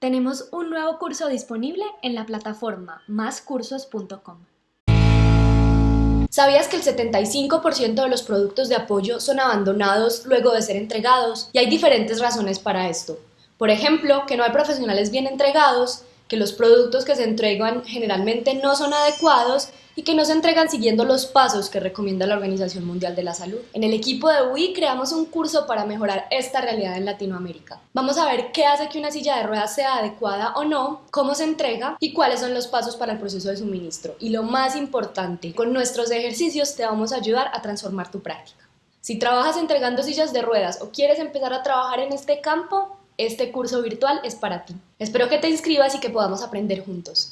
Tenemos un nuevo curso disponible en la plataforma máscursos.com. ¿Sabías que el 75% de los productos de apoyo son abandonados luego de ser entregados? Y hay diferentes razones para esto. Por ejemplo, que no hay profesionales bien entregados, que los productos que se entregan generalmente no son adecuados y que no se entregan siguiendo los pasos que recomienda la Organización Mundial de la Salud. En el equipo de UI creamos un curso para mejorar esta realidad en Latinoamérica. Vamos a ver qué hace que una silla de ruedas sea adecuada o no, cómo se entrega y cuáles son los pasos para el proceso de suministro. Y lo más importante, con nuestros ejercicios te vamos a ayudar a transformar tu práctica. Si trabajas entregando sillas de ruedas o quieres empezar a trabajar en este campo, este curso virtual es para ti. Espero que te inscribas y que podamos aprender juntos.